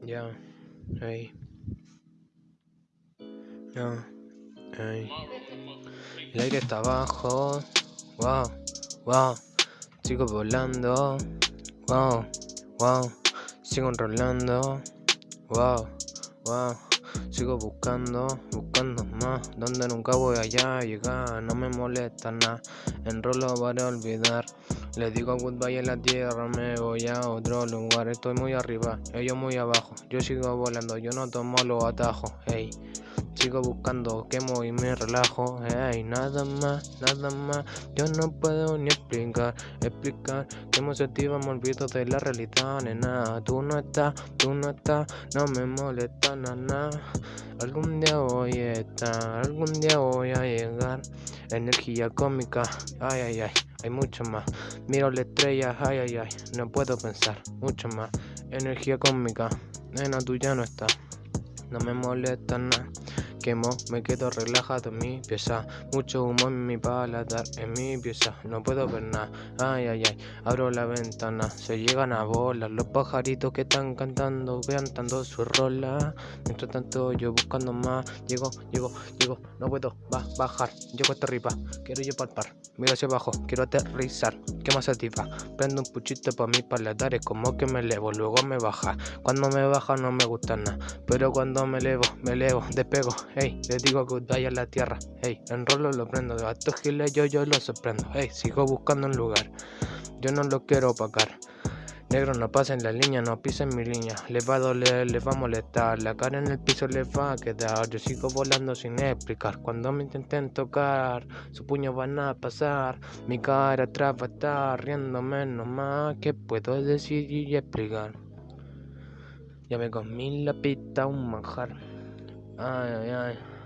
Ya, hey. Ya, hey. El aire está abajo. Wow, wow. Sigo volando. Wow, wow. Sigo enrolando. Wow, wow. Sigo buscando, buscando más. Donde nunca voy allá a llegar. No me molesta nada. Enrolo para olvidar. Le digo goodbye en la tierra, me voy a otro lugar. Estoy muy arriba, ellos muy abajo. Yo sigo volando, yo no tomo los atajos. Hey, sigo buscando, quemo y me relajo. Hey, nada más, nada más. Yo no puedo ni explicar, explicar. Que me me olvido de la realidad, nena. Tú no estás, tú no estás, no me molesta nada. Algún día voy a estar, algún día voy a llegar. Energía cómica, ay, ay, ay hay mucho más. Miro la estrella, ay, ay, ay, no puedo pensar, mucho más. Energía cósmica, nena, tú ya no estás, no me molesta nada quemo, me quedo relajado en mi pieza. Mucho humo en mi paladar, en mi pieza. No puedo ver nada, ay, ay, ay. Abro la ventana, se llegan a volar los pajaritos que están cantando, cantando su rola. Mientras tanto, yo buscando más. Llego, llego, llego, no puedo va, bajar. Llego hasta arriba, quiero yo palpar. Miro hacia abajo, quiero aterrizar. ¿Qué más satisfa? Prendo un puchito para mi paladar, es como que me elevo, luego me baja. Cuando me baja no me gusta nada, pero cuando me elevo, me elevo, despego hey, le digo goodbye a la tierra, hey, enrolo lo prendo, de estos giles yo, yo lo sorprendo, hey, sigo buscando un lugar, yo no lo quiero opacar. Negro, no pasen la línea, no pisen mi línea. Le va a doler, le va a molestar. La cara en el piso le va a quedar. Yo sigo volando sin explicar. Cuando me intenten tocar, su puño van a pasar. Mi cara atrás va a estar riéndome nomás. ¿Qué puedo decir y explicar? Ya me comí la pita, un manjar. Ay, ay, ay.